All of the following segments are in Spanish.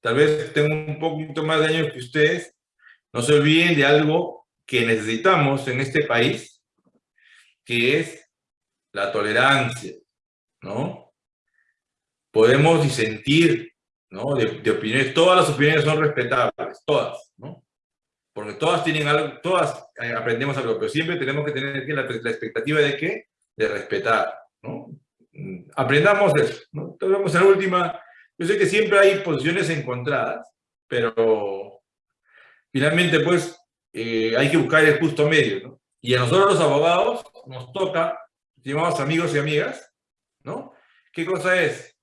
tal vez tengo un poquito más de años que ustedes, no se olviden de algo que necesitamos en este país, que es la tolerancia, ¿no? Podemos disentir, ¿no? De, opiniones, todas las opiniones son respetables, todas, ¿no? Porque todas tienen algo, todas eh, aprendemos algo, pero siempre tenemos que tener la, la expectativa de qué? De respetar, ¿no? Mm, aprendamos eso, ¿no? Entonces, en la última, yo sé que siempre hay posiciones encontradas, pero finalmente, pues, eh, hay que buscar el justo medio, ¿no? Y a nosotros los abogados nos toca, estimados amigos y amigas, ¿no? ¿Qué cosa es?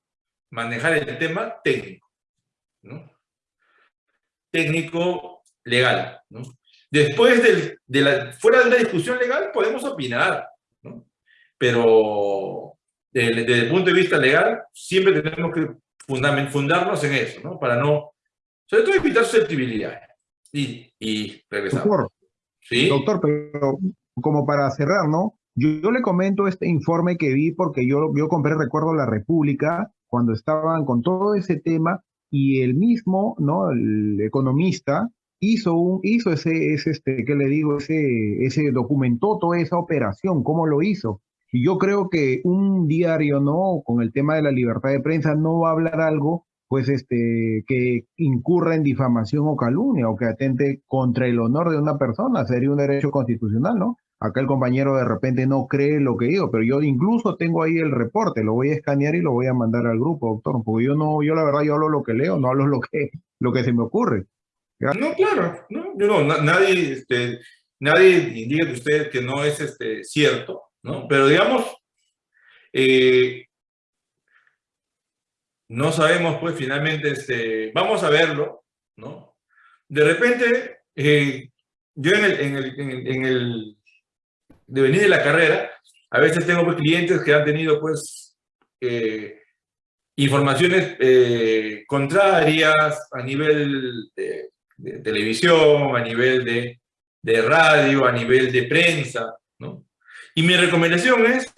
Manejar el tema técnico, ¿no? Técnico legal, ¿no? Después del, de la, fuera de una discusión legal podemos opinar, ¿no? Pero desde el punto de vista legal siempre tenemos que fundarnos en eso, ¿no? Para no, sobre todo evitar susceptibilidades y, y regresamos. Doctor, ¿Sí? doctor, pero como para cerrar, ¿no? Yo, yo, le comento este informe que vi porque yo, yo compré, recuerdo, La República, cuando estaban con todo ese tema, y el mismo, ¿no? El economista hizo un, hizo ese, ese este, ¿qué le digo? Ese, ese documentó toda esa operación, cómo lo hizo. Y yo creo que un diario, ¿no? Con el tema de la libertad de prensa no va a hablar algo pues este, que incurra en difamación o calumnia o que atente contra el honor de una persona, sería un derecho constitucional, ¿no? Acá el compañero de repente no cree lo que digo, pero yo incluso tengo ahí el reporte, lo voy a escanear y lo voy a mandar al grupo, doctor, porque yo no, yo la verdad yo hablo lo que leo, no hablo lo que, lo que se me ocurre. No, claro, no, no, nadie, este, nadie indica que usted que no es este, cierto, ¿no? Pero digamos, eh, no sabemos, pues finalmente, este, vamos a verlo, ¿no? De repente, eh, yo en el, en, el, en, el, devenir de la carrera, a veces tengo pues, clientes que han tenido, pues, eh, informaciones contrarias a nivel de, de, televisión, a nivel de, de radio, a nivel de prensa. Y mi recomendación es,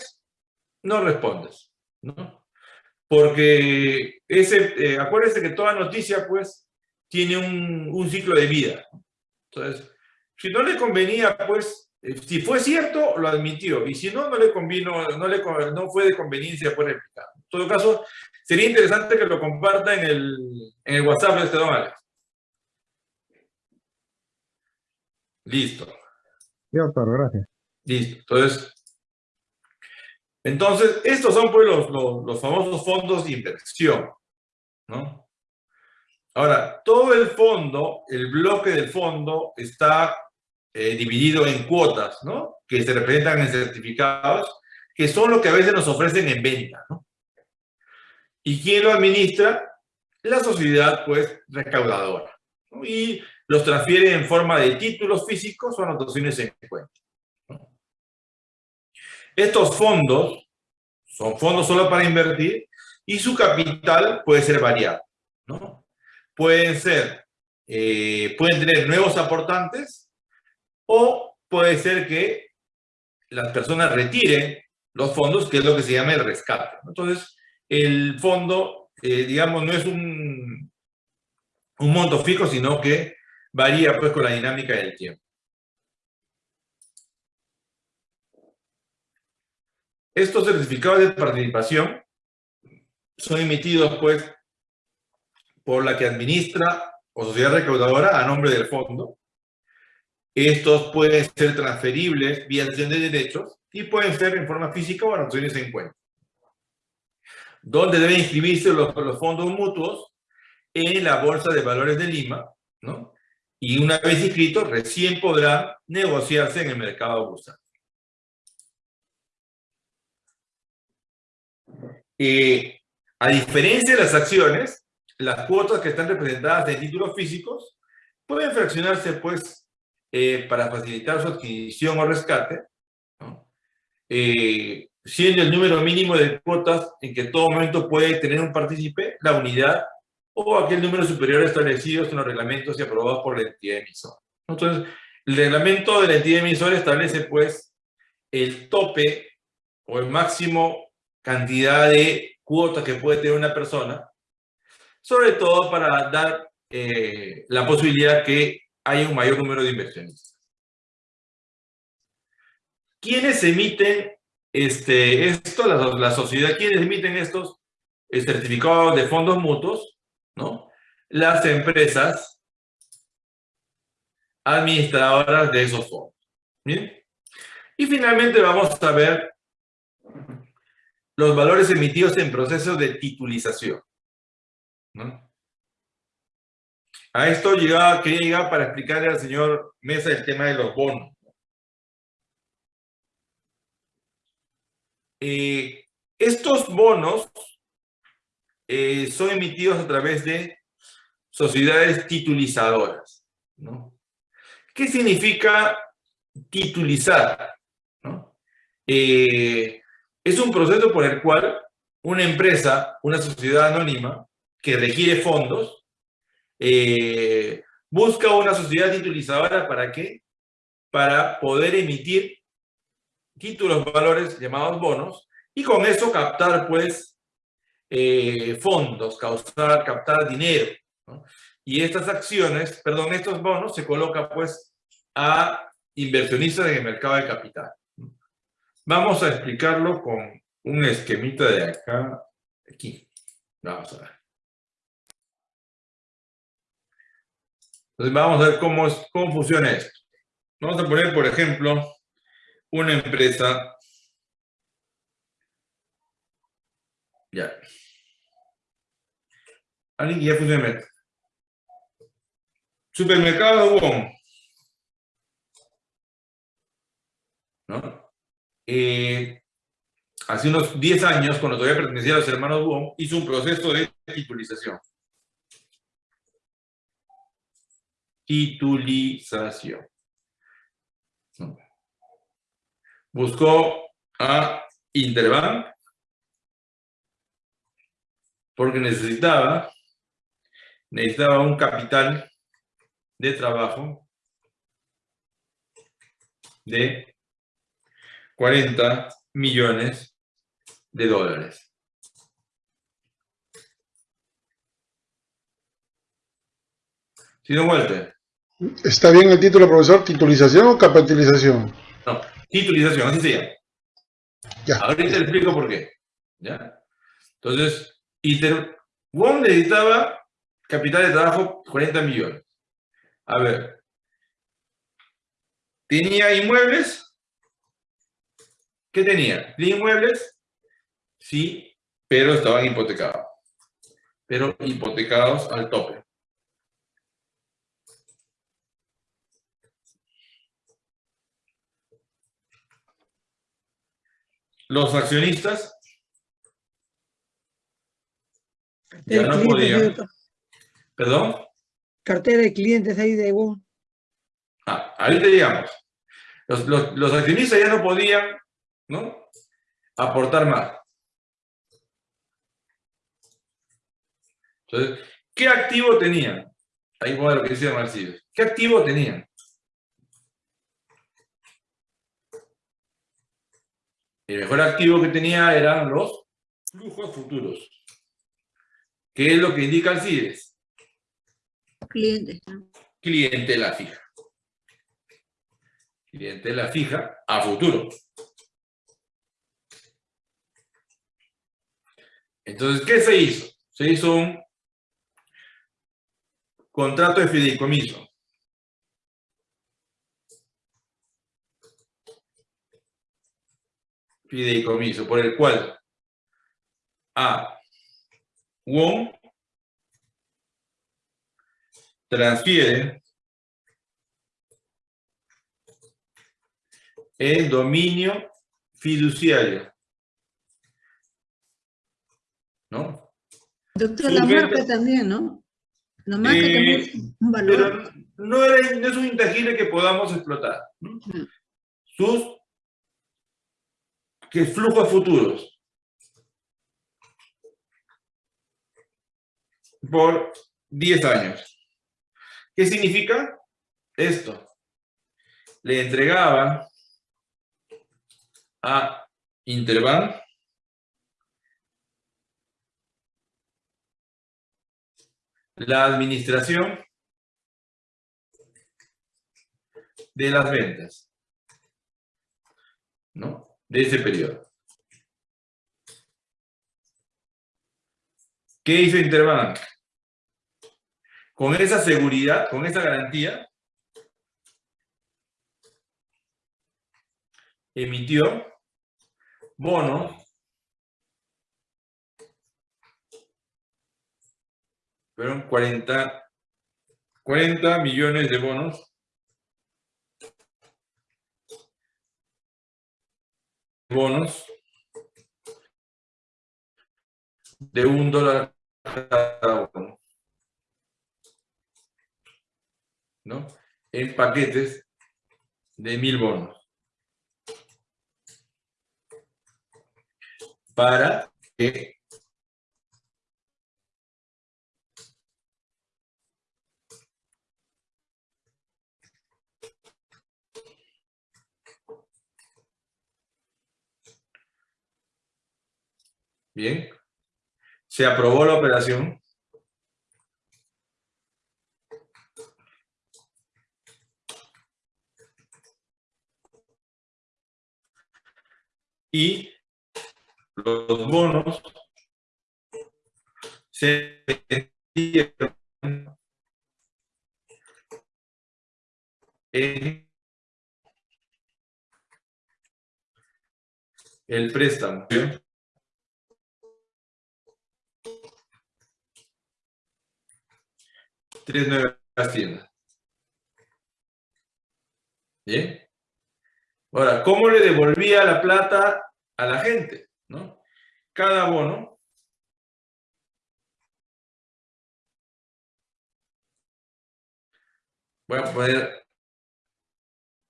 no respondas, ¿no? porque ese, eh, acuérdense que toda noticia, pues, tiene un, ciclo de vida. Entonces, si no le convenía, pues, eh, si fue cierto, lo admitió, y si no, no le convino, no, le, no fue de conveniencia, pues, explicar. En todo caso, sería interesante que lo comparta en el, en el WhatsApp de este don Alex. Listo. Doctor, gracias. Listo. Entonces, entonces, estos son pues los, los, famosos fondos de inversión, ¿no? Ahora, todo el fondo, el bloque del fondo está eh, dividido en cuotas, ¿no? Que se representan en certificados, que son lo que a veces nos ofrecen en venta, ¿no? ¿Y quién lo administra? La sociedad, pues, recaudadora. ¿no? Y los transfiere en forma de títulos físicos o anotaciones en cuenta. Estos fondos son fondos solo para invertir y su capital puede ser variado. ¿no? Pueden ser, eh, pueden tener nuevos aportantes o puede ser que las personas retiren los fondos, que es lo que se llama el rescate. Entonces, el fondo, eh, digamos, no es un, un monto fijo, sino que varía pues con la dinámica del tiempo. Estos certificados de participación son emitidos, pues, por la que administra o sociedad recaudadora a nombre del fondo. Estos pueden ser transferibles vía acción de derechos y pueden ser en forma física o en en cuenta. ¿Dónde deben inscribirse los, los, fondos mutuos? En la Bolsa de Valores de Lima, ¿no? Y una vez inscritos, recién podrán negociarse en el mercado bursátil. Eh, a diferencia de las acciones, las cuotas que están representadas en títulos físicos pueden fraccionarse, pues, eh, para facilitar su adquisición o rescate, eh, siendo el número mínimo de cuotas en que todo momento puede tener un partícipe, la unidad, o aquel número superior establecido en los reglamentos y aprobados por la entidad emisora. Entonces, el reglamento de la entidad emisora establece, pues, el tope o el máximo cantidad de cuotas que puede tener una persona sobre todo para dar eh, la posibilidad que haya un mayor número de inversionistas. ¿Quiénes emiten este, esto? La, sociedad, ¿quiénes emiten estos eh, certificados de fondos mutuos? ¿No? Las empresas administradoras de esos fondos. ¿Bien? Y finalmente vamos a ver los valores emitidos en proceso de titulización. ¿no? A esto llegaba, quería llegar para explicarle al señor Mesa el tema de los bonos. Eh, estos bonos eh, son emitidos a través de sociedades titulizadoras. ¿no? ¿Qué significa titulizar? Eh, es un proceso por el cual una empresa, una sociedad anónima, que requiere fondos, eh, busca una sociedad titulizadora para qué? Para poder emitir títulos valores llamados bonos y con eso captar pues eh, fondos, causar, captar dinero. Y estas acciones, perdón, estos bonos se colocan pues a inversionistas en el mercado de capital. Vamos a explicarlo con un esquemita de acá, aquí. Vamos a ver. Entonces vamos a ver cómo, es, cómo funciona esto. Vamos a poner, por ejemplo, una empresa. Ya. Alguien que ya funciona. Supermercado Wong. ¿No? Eh, hace unos 10 años, cuando todavía pertenecía a los hermanos Wong, hizo un proceso de titulización. Titulización. Buscó a Interbank porque necesitaba, necesitaba un capital de trabajo de 40 millones de dólares. ¿Sí, no Walter? ¿Está bien el título, profesor? ¿Titulización o capitalización? No, titulización, así se llama. Ya. Ahorita te explico por qué. ¿Ya? Entonces, Inter Wong necesitaba capital de trabajo 40 millones. A ver. ¿Tenía inmuebles? ¿Qué tenía? ¿Tenía inmuebles? Sí, pero estaban hipotecados. Pero hipotecados al tope. Los accionistas ya no podían. ¿Perdón? Cartera de clientes ahí de Wong. Ah, ahí te llegamos. Los, los, accionistas ya no podían ¿no? aportar más. Entonces, ¿qué activo tenían? Ahí va lo que decía Marcillo. ¿Qué activo tenían? El mejor activo que tenía eran los flujos futuros. ¿Qué es lo que indica el CIDES? Clientes. Clientela fija. Clientela fija a futuro. Entonces, ¿qué se hizo? Se hizo un contrato de fideicomiso. fideicomiso por el cual a Wong transfiere el dominio fiduciario. ¿No? Doctor, la marca también, ¿no? La marca eh, también es un valor. no, es un intangible que podamos explotar. Sus que flujos futuros por 10 años. ¿Qué significa esto? Le entregaba a Interbank la administración de las ventas, ¿no? De ese periodo. ¿Qué hizo Interbank? Con esa seguridad, con esa garantía, emitió bonos fueron 40, 40 millones de bonos bonos de un dólar cada uno. ¿No? En paquetes de mil bonos. Para que Bien. Se aprobó la operación. Y los bonos se vendieron en el préstamo. Tres nuevas tiendas. ¿Bien? Ahora, ¿cómo le devolvía la plata a la gente? ¿no? Cada bono voy a poner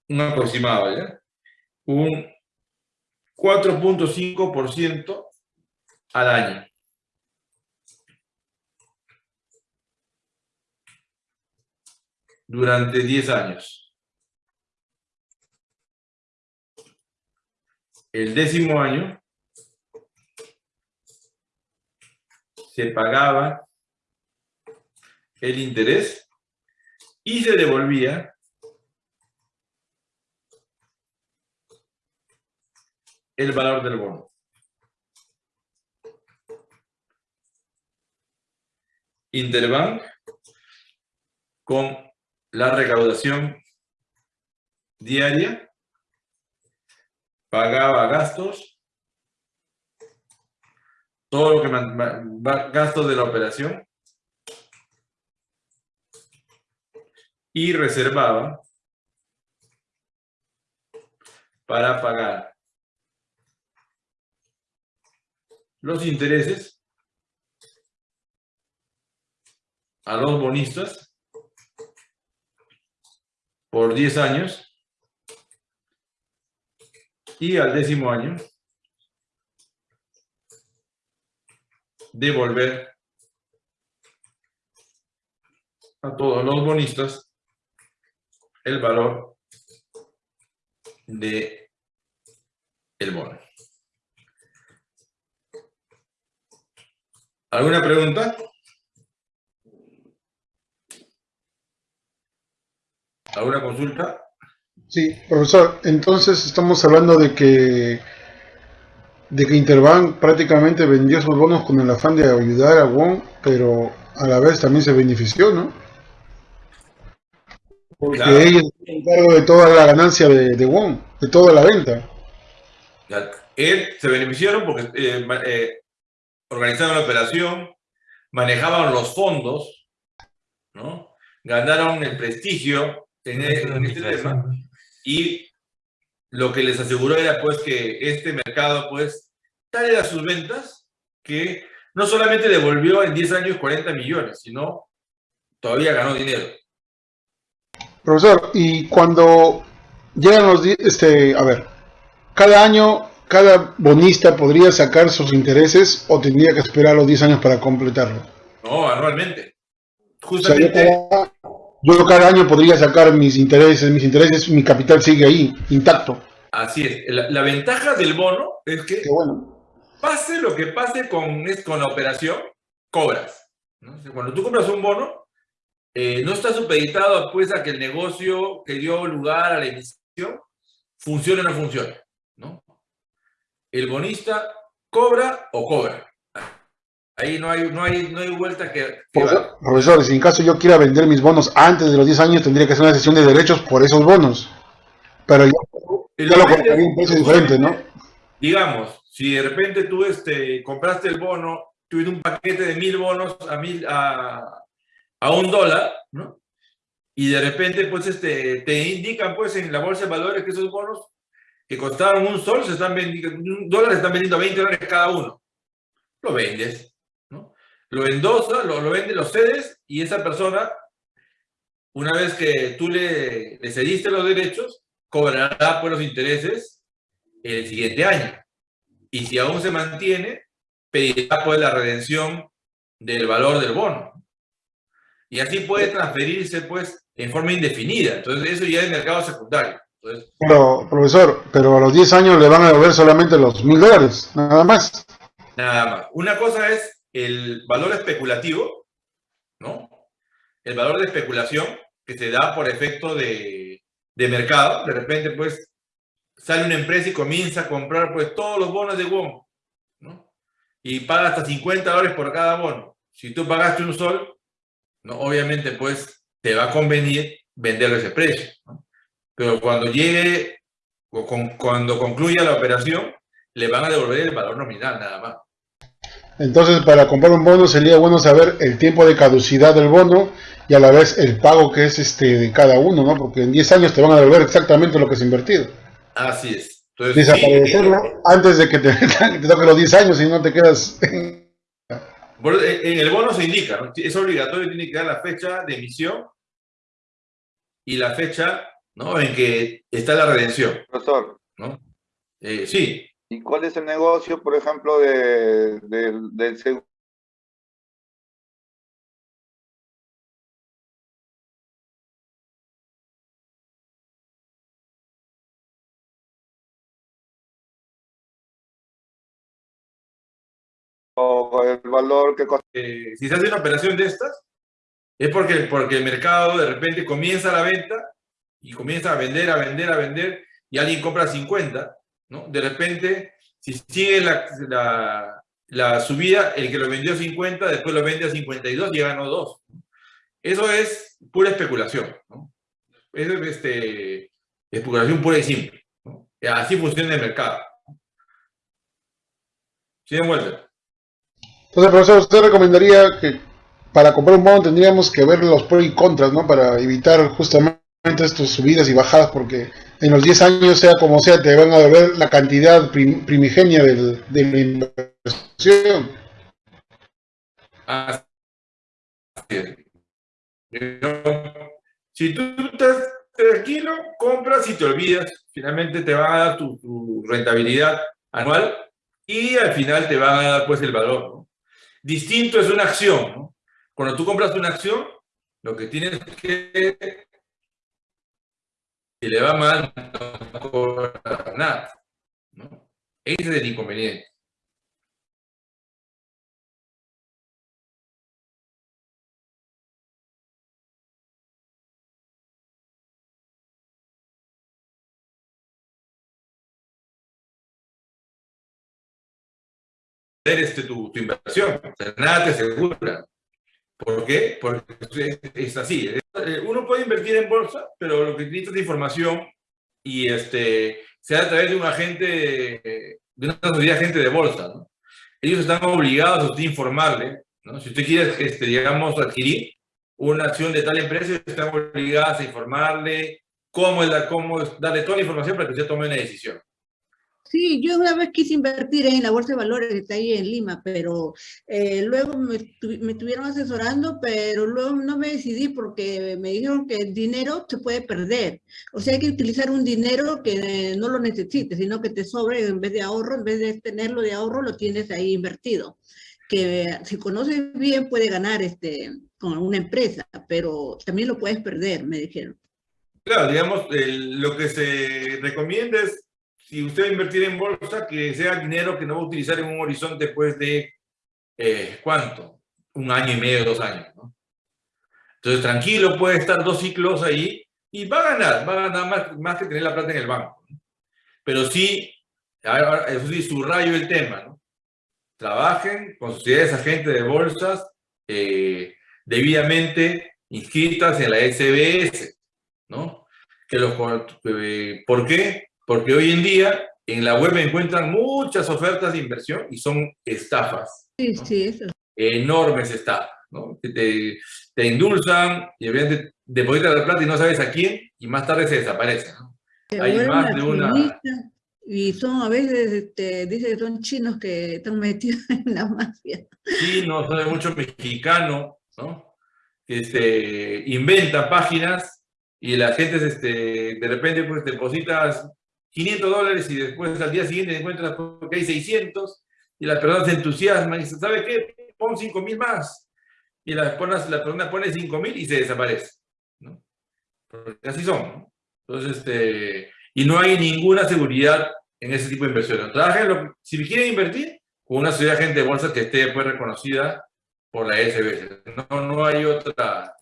un aproximado, ¿ya? Un 4.5% al año. Durante 10 años. El décimo año se pagaba el interés y se devolvía el valor del bono. Interbank con la recaudación diaria, pagaba gastos, todo lo que gastos de la operación y reservaba para pagar los intereses a los bonistas por 10 años y al décimo año devolver a todos los bonistas el valor de el bono. ¿Alguna pregunta? ¿Alguna consulta? Sí, profesor, entonces estamos hablando de que de que Interbank prácticamente vendió sus bonos con el afán de ayudar a Wong, pero a la vez también se benefició, ¿no? Porque ellos se cargo de toda la ganancia de, de Wong, de toda la venta. Él se beneficiaron porque eh, eh, organizaron la operación, manejaban los fondos, ¿no? ganaron el prestigio en, este tema. Y lo que les aseguró era pues que este mercado, pues, tal era sus ventas que no solamente devolvió en 10 años 40 millones, sino todavía ganó dinero. Profesor, y cuando llegan los, este, a ver, cada año, cada bonista podría sacar sus intereses o tendría que esperar los 10 años para completarlo. No, anualmente. Justamente yo cada año podría sacar mis intereses, mis intereses, mi capital sigue ahí, intacto. Así es. La, ventaja del bono es que bueno. pase lo que pase con, con la operación, cobras. ¿no? Cuando tú compras un bono, eh, no está supeditado pues, a que el negocio que dio lugar a la emisión funcione o no funcione. ¿no? El bonista cobra o cobra. Ahí no hay, no hay, no hay vuelta que... que. Profesor, si en caso yo quiera vender mis bonos antes de los 10 años, tendría que hacer una sesión de derechos por esos bonos. Pero ya, El ya lo momento- colocaría a un precio diferente, ¿no? Digamos, si de repente tú este, compraste el bono, tuviste un paquete de mil bonos a, mil, a, a un dólar, ¿no? Y de repente, pues, este, te indican, pues, en la bolsa de valores que esos bonos que costaron un sol, se están vendiendo, un dólar, se están vendiendo 20 dólares cada uno. Lo vendes. Lo endosas, lo, lo vendes, lo cedes, y esa persona, una vez que tú le, le cediste los derechos, cobrará por los intereses el siguiente año. Y si aún se mantiene, pedirá pues la redención del valor del bono. Y así puede transferirse pues en forma indefinida. Entonces eso ya es mercado secundario. Entonces, Pero, profesor, pero a los 10 años le van a devolver solamente los mil dólares, nada más. nada más. Una cosa es el valor especulativo, ¿no? El valor de especulación que se da por efecto de, mercado. De repente pues sale una empresa y comienza a comprar pues todos los bonos de WOM, ¿no? Y paga hasta 50 dólares por cada bono. Si tú pagaste un sol, ¿no? Obviamente pues te va a convenir venderlo a ese precio. Pero cuando llegue, cuando concluya la operación, le van a devolver el valor nominal nada más. Entonces, para comprar un bono sería bueno saber el tiempo de caducidad del bono y a la vez el pago que es este de cada uno, ¿no? Porque en 10 años te van a devolver exactamente lo que has invertido. Así es. Entonces, sí, Desaparecerlo antes de que te, que te toque los 10 años y no te quedas... En en el bono se indica, ¿no? es obligatorio, tiene que dar la fecha de emisión y la fecha ¿no? en que está la redención. Profesor, ¿no? Eh, sí, ¿y cuál es el negocio, por ejemplo, de, del- seguro? o el valor que eh, si se hace una operación de estas, es porque, porque el mercado de repente comienza la venta y comienza a vender, a vender, a vender, y alguien compra 50, ¿no? De repente, si sigue la, la, subida, el que lo vendió a 50, después lo vende a 52 y ganó 2. Eso es pura especulación, ¿no? Es este, especulación pura y simple. Así funciona el mercado. ¿Sí, Walter? Entonces, profesor, ¿usted recomendaría que para comprar un bono tendríamos que ver los pros y contras, ¿no? Para evitar justamente estas subidas y bajadas, porque en los 10 años, sea como sea, te van a devolver la cantidad prim- primigenia de la inversión. Así es. Si tú estás tranquilo, compras y te olvidas. Finalmente te van a dar tu, rentabilidad anual y al final te van a dar pues el valor. Distinto es una acción. Cuando tú compras una acción, lo que tienes que... Si le va mal, no cobras nada. ¿no? Ese es el inconveniente. este, tu, tu inversión. O sea, nada te asegura. ¿Por qué? Porque es, es así. Eh, Uno puede invertir en bolsa, pero lo que necesita es información y este, sea a través de un agente, de una sociedad agente de bolsa. Ellos están obligados a informarle. ¿no? Si usted quiere, este, digamos, adquirir una acción de tal empresa, están obligados a informarle cómo, es la, cómo es, darle toda la información para que usted tome una decisión. Sí, yo una vez quise invertir en la Bolsa de Valores que está ahí en Lima, pero eh, luego me, me estuvieron asesorando, pero luego no me decidí porque me dijeron que el dinero se puede perder. O sea, hay que utilizar un dinero que no lo necesites, sino que te sobre en vez de ahorro, en vez de tenerlo de ahorro, lo tienes ahí invertido. Que si conoces bien puede ganar este, con una empresa, pero también lo puedes perder, me dijeron. Claro, digamos, el- lo que se recomienda es, si usted va a invertir en bolsa, que sea dinero que no va a utilizar en un horizonte, pues, de, eh, ¿cuánto? un año y medio, dos años. ¿no? Entonces, tranquilo, puede estar dos ciclos ahí y va a ganar, va a ganar más, más que tener la plata en el banco. ¿no? Pero sí, ahora, eso sí, subrayo el tema, ¿no? Trabajen con sociedades agentes de bolsas eh, debidamente inscritas en la SBS, ¿no? Que los, eh, ¿Por qué? Porque hoy en día en la web encuentran muchas ofertas de inversión y son estafas. Sí, ¿no? sí, eso. Enormes estafas, ¿no? Que te, te endulzan y obviamente depositas la plata y no sabes a quién y más tarde se desaparece, ¿no? Hay más de una- Y son a veces, este, dice que son chinos que están metidos en la mafia. chinos, hay mucho mexicano, ¿no? Que este, inventan páginas y la gente este, de repente pues depositas 500 dólares y después al día siguiente encuentras que hay 600 y las personas se entusiasman y dicen, ¿sabe qué? Pon 5 mil más. Y la, la persona pone 5 mil y se desaparece, ¿no? Porque así son, ¿no? Entonces, este, y no hay ninguna seguridad en ese tipo de inversiones. Trabajen, si quieren invertir, con una sociedad de agente de bolsa que esté pues, reconocida por la SBS. No, no hay otra,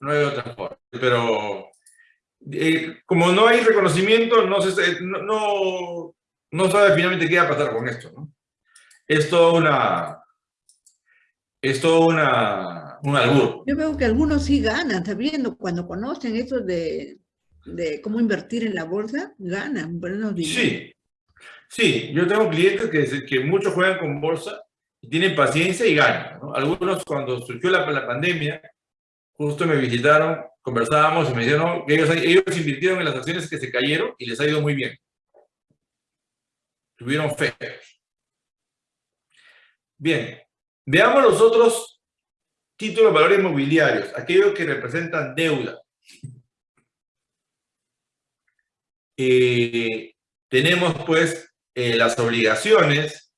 no hay otra forma. Pero eh, como no hay reconocimiento, no se no, no, no sabe finalmente qué va a pasar con esto, ¿no? Es todo una, es todo una, un albur. Yo veo que algunos sí ganan, sabiendo, cuando conocen eso de, de cómo invertir en la bolsa, ganan buenos dinero. Sí, sí, yo tengo clientes que, que muchos juegan con bolsa y tienen paciencia y ganan. ¿no? Algunos cuando surgió la, la, pandemia, justo me visitaron, conversábamos y me que ellos, ellos invirtieron en las acciones que se cayeron y les ha ido muy bien. Tuvieron fe. Bien, veamos los otros títulos de valores inmobiliarios, aquellos que representan deuda. Eh, tenemos pues eh, las obligaciones,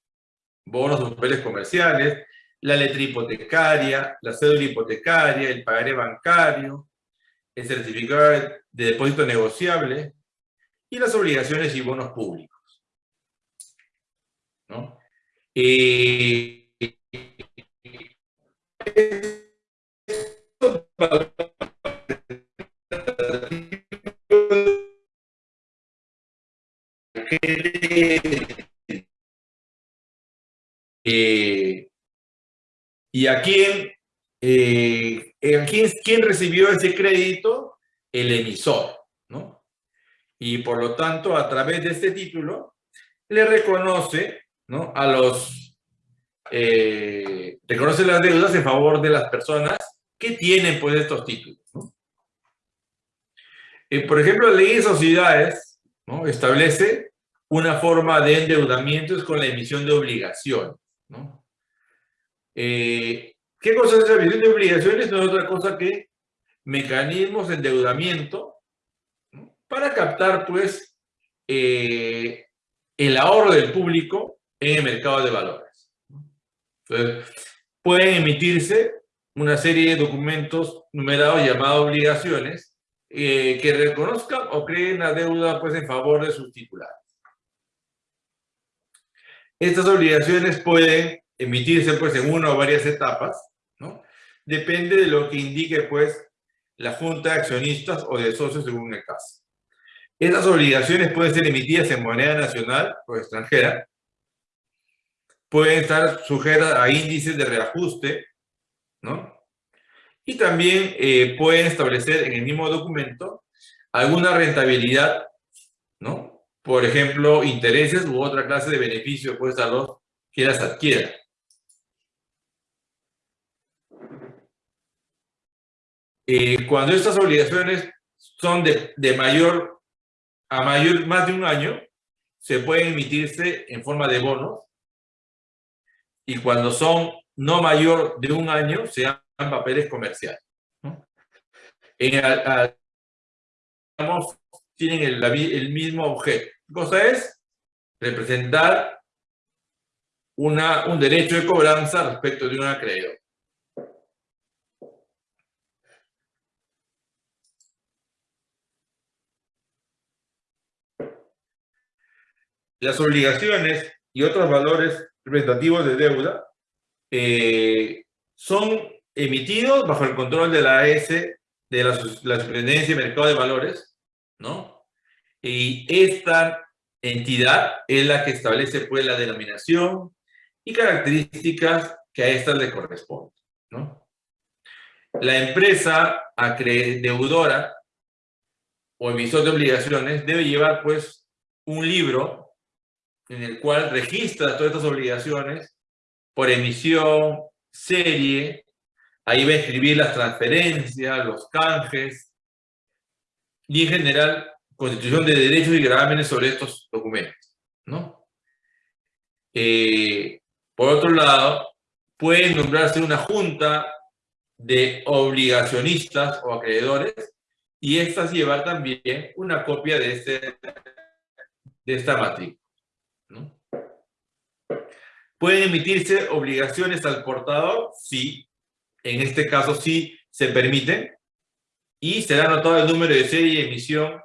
bonos o papeles comerciales, la letra hipotecaria, la cédula hipotecaria, el pagaré bancario, el certificado de depósito negociable y las obligaciones y bonos públicos. ¿no? Eh, y a quién, eh, quién, quién recibió ese crédito, el emisor, ¿no? Y por lo tanto, a través de este título, le reconoce, ¿no? A los, eh, reconoce las deudas en favor de las personas que tienen, pues, estos títulos, ¿no? Eh, por ejemplo, la ley de sociedades, ¿no? Establece una forma de endeudamiento es con la emisión de obligaciones, ¿no? Eh, ¿Qué cosa es la emisión de obligaciones? No es otra cosa que mecanismos de endeudamiento para captar, pues, eh, el ahorro del público en el mercado de valores. Entonces, pueden emitirse una serie de documentos numerados llamados obligaciones eh, que reconozcan o creen la deuda pues, en favor de sus titulares. Estas obligaciones pueden emitirse pues, en una o varias etapas. Depende de lo que indique pues, la junta de accionistas o de socios según el caso. Estas obligaciones pueden ser emitidas en moneda nacional o extranjera, pueden estar sujetas a índices de reajuste, ¿no? Y también eh, pueden establecer en el mismo documento alguna rentabilidad, ¿no? Por ejemplo, intereses u otra clase de beneficio pues a los que las adquieran. Eh, cuando estas obligaciones son de, de mayor a mayor, más de un año, se pueden emitirse en forma de bonos y cuando son no mayor de un año, se llaman papeles comerciales. En digamos, tienen el, el, mismo objeto. ¿Qué cosa es? Representar una, un derecho de cobranza respecto de un acreedor. Las obligaciones y otros valores representativos de deuda eh, son emitidos bajo el control de la AS, de la, la Superintendencia de Mercado de Valores, ¿no? Y esta entidad es la que establece pues la denominación y características que a estas le corresponden, ¿no? La empresa deudora o emisor de obligaciones debe llevar pues un libro en el cual registra todas estas obligaciones por emisión, serie, ahí va a escribir las transferencias, los canjes y en general constitución de derechos y gravámenes sobre estos documentos, ¿no? Eh, por otro lado, puede nombrarse una junta de obligacionistas o acreedores y estas llevar también una copia de, este, de esta matrícula. ¿No? ¿Pueden emitirse obligaciones al portador? Sí. En este caso sí se permiten. Y será anotado el número de serie de emisión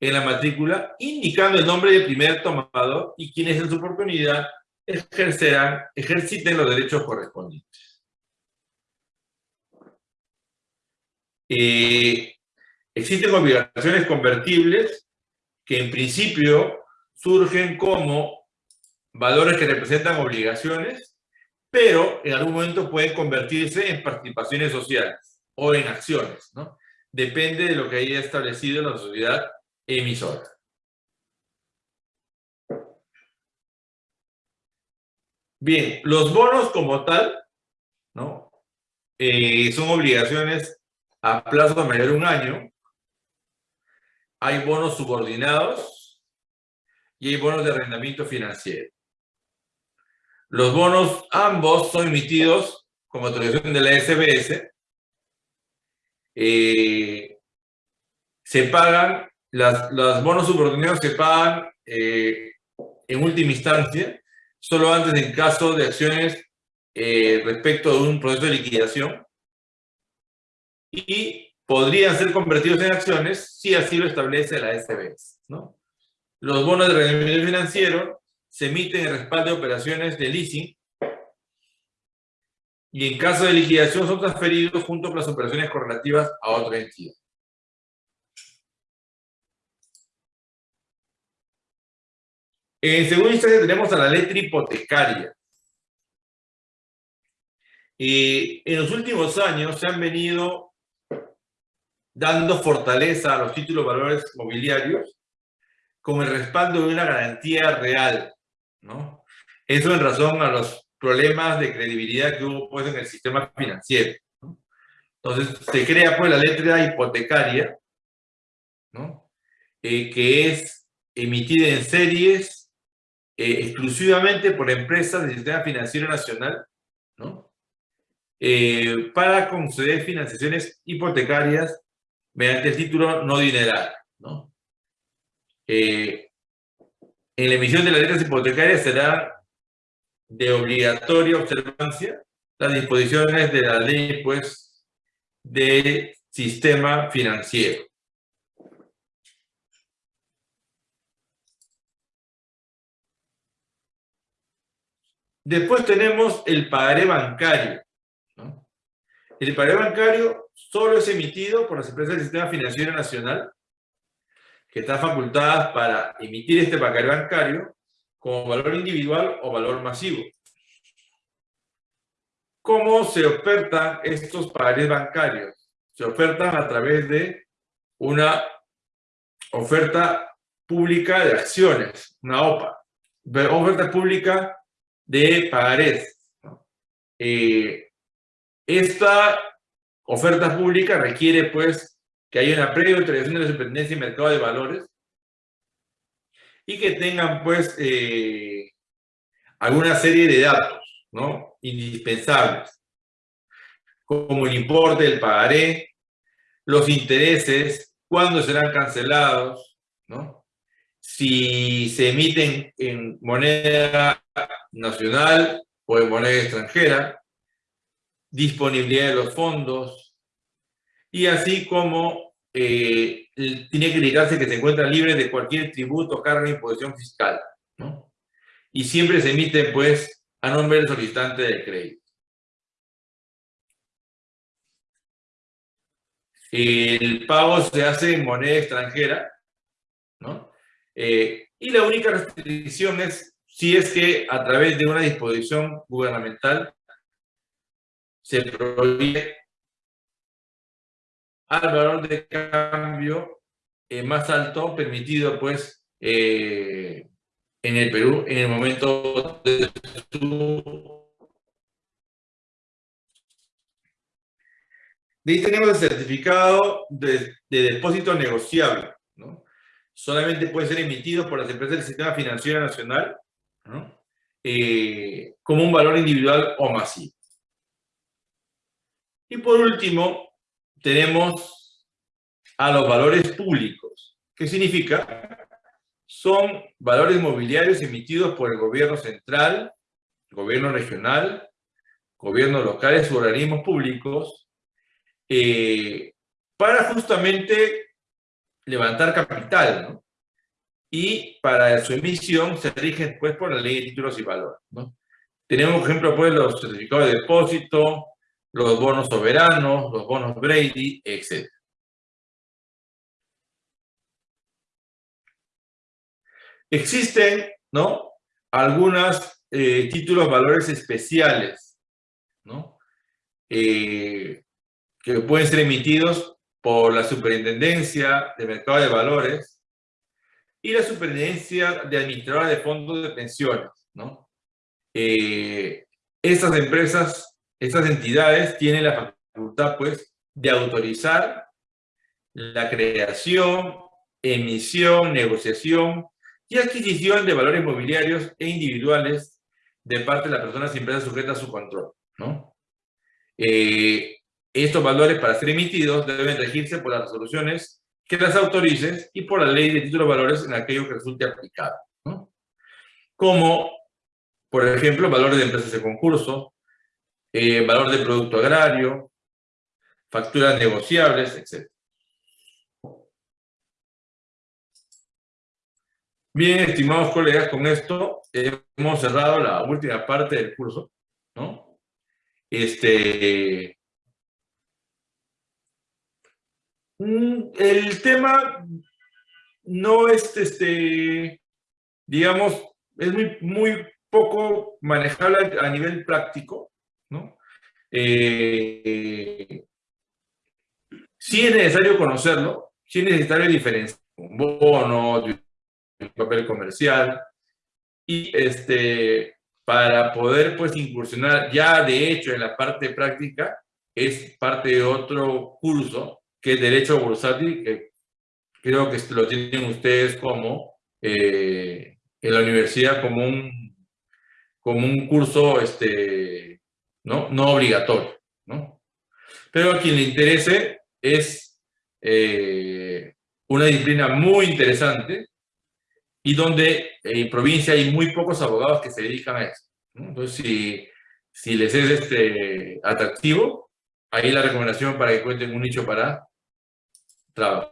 en la matrícula, indicando el nombre del primer tomador y quienes en su oportunidad ejercerán, ejerciten los derechos correspondientes. Eh, existen obligaciones convertibles que en principio surgen como valores que representan obligaciones, pero en algún momento pueden convertirse en participaciones sociales o en acciones, ¿no? Depende de lo que haya establecido la sociedad emisora. Bien, los bonos como tal, ¿no? Eh, son obligaciones a plazo mayor de un año. Hay bonos subordinados y hay bonos de arrendamiento financiero. Los bonos ambos son emitidos como autorización de la SBS. Eh, se pagan, las, los bonos subordinados se pagan eh, en última instancia solo antes en caso de acciones eh, respecto de un proceso de liquidación y podrían ser convertidos en acciones si así lo establece la SBS. ¿no? Los bonos de rendimiento financiero se emiten en respaldo de operaciones de leasing y en caso de liquidación son transferidos junto con las operaciones correlativas a otra entidad. En segunda instancia tenemos a la letra hipotecaria. Y en los últimos años se han venido dando fortaleza a los títulos valores mobiliarios con el respaldo de una garantía real, ¿no? Eso en razón a los problemas de credibilidad que hubo pues, en el sistema financiero. Entonces, se crea pues la letra hipotecaria, ¿no? Eh, que es emitida en series eh, exclusivamente por empresas del sistema financiero nacional, ¿no? Eh, para conceder financiaciones hipotecarias mediante el título no dineral, ¿no? En la emisión de las letras hipotecarias será de obligatoria observancia las disposiciones de la ley, pues, del sistema financiero. Después tenemos el pagaré bancario. El pagaré bancario solo es emitido por las empresas del Sistema Financiero Nacional, que están facultadas para emitir este pagaré bancario como valor individual o valor masivo. ¿Cómo se ofertan estos pagarés bancarios? Se ofertan a través de una oferta pública de acciones, una OPA. Oferta pública de pagarés. Eh, esta oferta pública requiere, pues, que haya una previa autorización de la Superintendencia y Mercado de Valores y que tengan, pues, eh, alguna serie de datos, ¿no? Indispensables, como el importe del pagaré, los intereses, cuándo serán cancelados, ¿no? Si se emiten en moneda nacional o en moneda extranjera, disponibilidad de los fondos, y así como eh, tiene que indicarse que se encuentra libre de cualquier tributo, carga y imposición fiscal. Y siempre se emite, pues, a nombre del solicitante del crédito. El pago se hace en moneda extranjera, ¿no? Eh, y la única restricción es si es que a través de una disposición gubernamental se prohíbe al valor de cambio eh, más alto permitido pues eh, en el Perú en el momento de su De ahí tenemos el certificado de, depósito negociable. ¿no? Solamente puede ser emitido por las empresas del Sistema Financiero Nacional ¿no? Eh, como un valor individual o masivo. Y por último, tenemos a los valores públicos. ¿Qué significa? Son valores mobiliarios emitidos por el gobierno central, gobierno regional, gobiernos locales u organismos públicos eh, para justamente levantar capital. Y para su emisión se rigen pues por la ley de títulos y valores. Tenemos, por ejemplo, pues los certificados de depósito, los bonos soberanos, los bonos Brady, etc. Existen, ¿no? Algunos eh, títulos valores especiales, ¿no? Eh, que pueden ser emitidos por la Superintendencia de Mercado de Valores y la Superintendencia de Administradora de Fondos de Pensiones. ¿no? Eh, estas empresas, estas entidades tienen la facultad pues, de autorizar la creación, emisión, negociación y adquisición de valores mobiliarios e individuales de parte de las personas y empresas sujetas a su control. ¿no? Eh, estos valores para ser emitidos deben regirse por las resoluciones que las autoricen y por la ley de títulos valores en aquello que resulte aplicado. Como, por ejemplo, valores de empresas de concurso, eh, valor de producto agrario, facturas negociables, etc. Bien, estimados colegas, con esto hemos cerrado la última parte del curso, ¿no? Este, Mm, el tema no es, este, digamos, es muy, muy poco manejable a nivel práctico, ¿no? Eh, sí es necesario conocerlo, sí es necesario diferenciar un bono, un papel comercial, y este, para poder pues incursionar ya de hecho en la parte práctica, es parte de otro curso que es Derecho Bursátil, que creo que lo tienen ustedes como eh, en la universidad como un, como un curso este, ¿no? no obligatorio. ¿no? Pero a quien le interese es eh, una disciplina muy interesante y donde en provincia hay muy pocos abogados que se dedican a eso. Entonces, si, si les es este, atractivo, ahí la recomendación para que cuenten un nicho para trabajo.